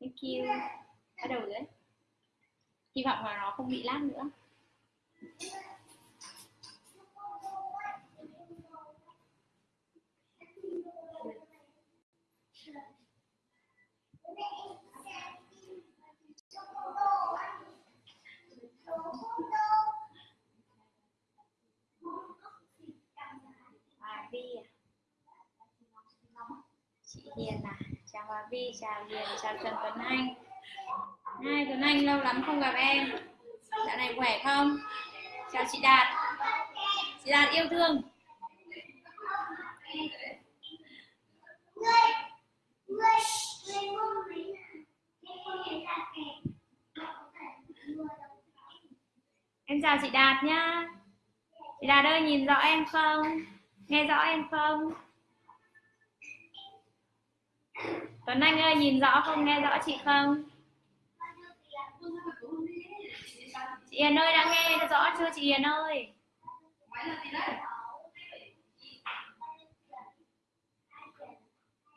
thank you bắt đầu rồi đấy. Hy vọng là nó không bị lát nữa. À? chị Hiền à? Chào Hòa Vi, chào Hiền chào Trần Tuấn Anh. Hai, Tuấn Anh lâu lắm không gặp em. Dạo này khỏe không? Chào chị Đạt. Chị Đạt yêu thương. Em chào chị Đạt nhá. Chị Đạt ơi, nhìn rõ em không? Nghe rõ em không? Tuấn Anh ơi, nhìn rõ không? Nghe rõ chị không? Chị Hiền ơi, đã nghe rõ chưa chị Hiền ơi?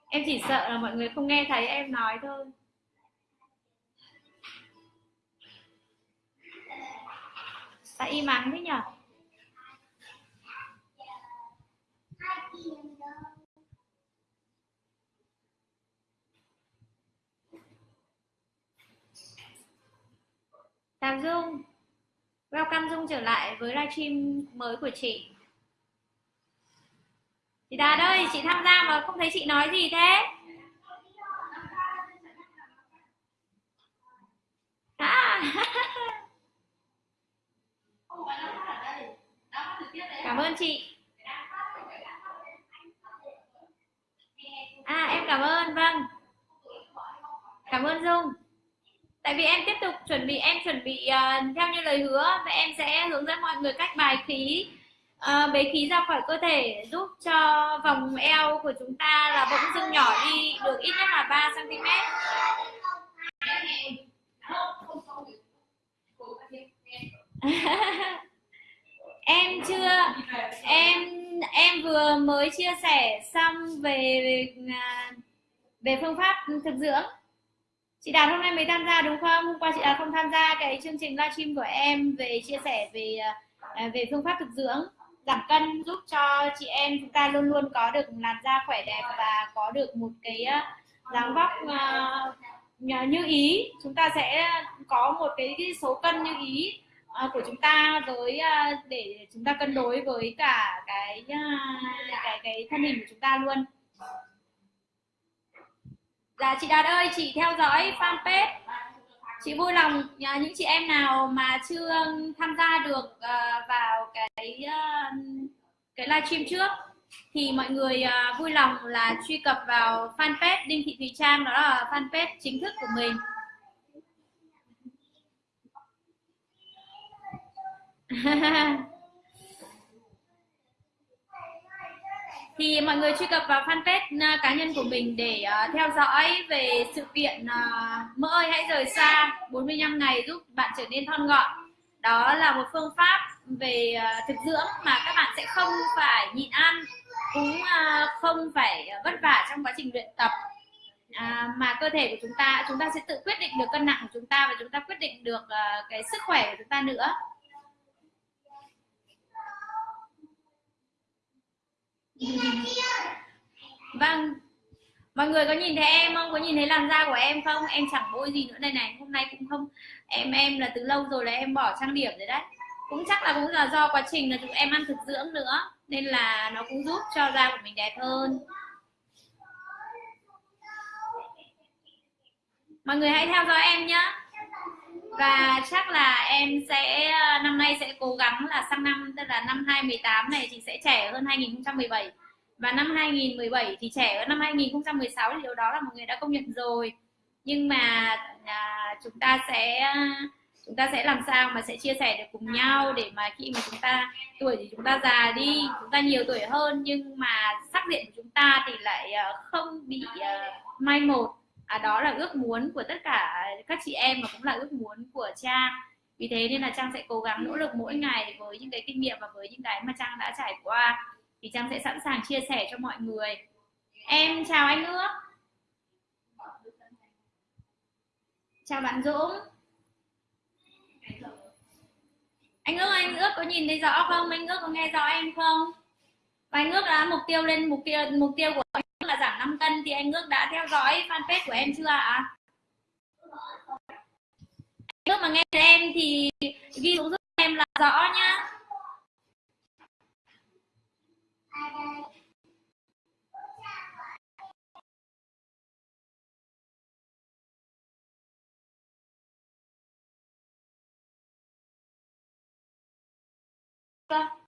Em chỉ sợ là mọi người không nghe thấy em nói thôi. Sao im ắng thế nhở Chào Dung Welcome Dung trở lại với livestream mới của chị. Chị Đạt ơi, chị tham gia mà không thấy chị nói gì thế? À. Cảm ơn chị. À em cảm ơn, vâng. Cảm ơn Dung tại vì em tiếp tục chuẩn bị em chuẩn bị uh, theo như lời hứa và em sẽ hướng dẫn mọi người cách bài khí. Uh, bế khí ra khỏi cơ thể giúp cho vòng eo của chúng ta là bỗng dưng nhỏ đi được ít nhất là 3 cm em chưa em em vừa mới chia sẻ xong về à, về phương pháp thực dưỡng chị Đạt hôm nay mới tham gia đúng không? Hôm qua chị Đạt không tham gia cái chương trình livestream của em về chia sẻ về à, về phương pháp thực dưỡng giảm cân giúp cho chị em chúng ta luôn luôn có được làn da khỏe đẹp và có được một cái à, dáng vóc à, như ý. Chúng ta sẽ có một cái, cái số cân như ý của chúng ta với để chúng ta cân đối với cả cái cái cái thân hình của chúng ta luôn. Dạ chị Đạt ơi, chị theo dõi fanpage. Chị vui lòng à, những chị em nào mà chưa tham gia được ờ, vào cái ờ, cái livestream trước thì mọi người ờ, vui lòng là truy cập vào fanpage Đinh Thị Thùy Trang đó là fanpage chính thức của mình. thì mọi người truy cập vào fanpage à, cá nhân của mình để uh, theo dõi về sự kiện à, uh, mỡ ơi hãy rời xa 45 ngày giúp bạn trở nên thon gọn. Đó là một phương pháp về uh, thực dưỡng mà các bạn sẽ không phải nhịn ăn cũng uh, không phải vất vả trong quá trình luyện tập. À, mà cơ thể của chúng ta chúng ta sẽ tự quyết định được cân nặng của chúng ta và chúng ta quyết định được uh, cái sức khỏe của chúng ta nữa. Vâng. Mọi người có nhìn thấy em không? Có nhìn thấy làn da của em không? Em chẳng bôi gì nữa đây này. Hôm nay cũng không. Em em là từ lâu rồi là em bỏ trang điểm rồi đấy. Cũng chắc là cũng là do quá trình là chúng em ăn thực dưỡng nữa. Nên là nó cũng giúp cho da của mình đẹp hơn. Mọi người hãy theo dõi em nhé và chắc là em sẽ ờ, năm nay sẽ cố gắng là sang năm tức là năm 2018 này thì sẽ trẻ hơn 2017 và năm 2017 thì trẻ hơn năm 2016 thì điều đó là một người đã công nhận rồi. Nhưng mà à, chúng ta sẽ chúng ta sẽ làm sao mà sẽ chia sẻ được cùng nhau để mà khi mà chúng ta tuổi thì chúng ta già đi chúng ta nhiều tuổi hơn nhưng mà sắc diện của chúng ta thì lại ờ, không bị uh, mai một. À, đó là ước muốn của tất cả các chị em và cũng là ước muốn của trang. Vì thế nên là trang sẽ cố gắng nỗ lực mỗi ngày với những cái kinh nghiệm và với những cái mà trang đã trải qua. Thì trang sẽ sẵn sàng chia sẻ cho mọi người. Em chào anh ước. Chào bạn dũng. Anh ước anh ước có nhìn thấy rõ không? Anh ước có nghe rõ em không? Và anh ước đã mục tiêu lên mục tiêu mục tiêu của anh là giảm 5 cân. Thì anh ước đã theo dõi fanpage của em chưa ạ? à? nếu mà nghe thấy em thì ghi xuống giúp em là rõ nhá Thank.